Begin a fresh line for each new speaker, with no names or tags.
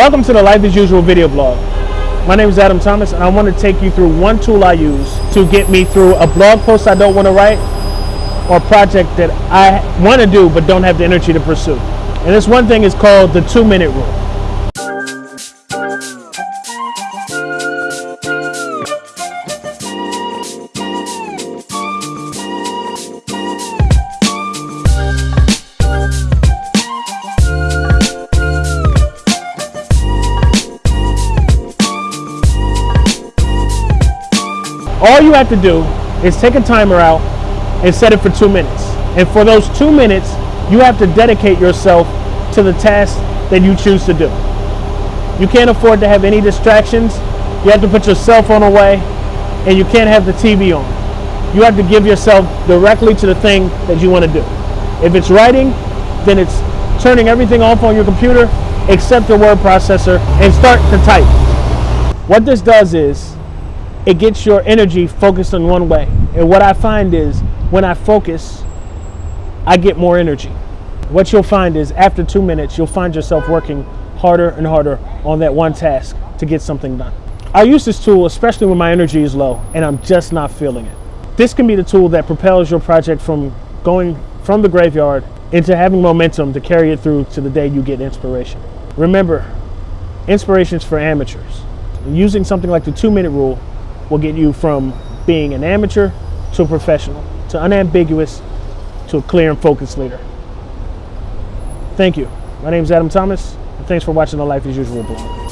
Welcome to the Life as Usual video blog. My name is Adam Thomas and I want to take you through one tool I use to get me through a blog post I don't want to write or a project that I want to do but don't have the energy to pursue. And this one thing is called the two minute rule. All you have to do is take a timer out and set it for two minutes. And for those two minutes, you have to dedicate yourself to the task that you choose to do. You can't afford to have any distractions. You have to put your cell phone away and you can't have the TV on. You have to give yourself directly to the thing that you want to do. If it's writing, then it's turning everything off on your computer except the word processor and start to type. What this does is it gets your energy focused in one way. And what I find is when I focus, I get more energy. What you'll find is after two minutes, you'll find yourself working harder and harder on that one task to get something done. I use this tool especially when my energy is low and I'm just not feeling it. This can be the tool that propels your project from going from the graveyard into having momentum to carry it through to the day you get inspiration. Remember, inspiration is for amateurs. Using something like the two minute rule will get you from being an amateur to a professional, to unambiguous, to a clear and focused leader. Thank you. My name is Adam Thomas, and thanks for watching the Life as Usual blog.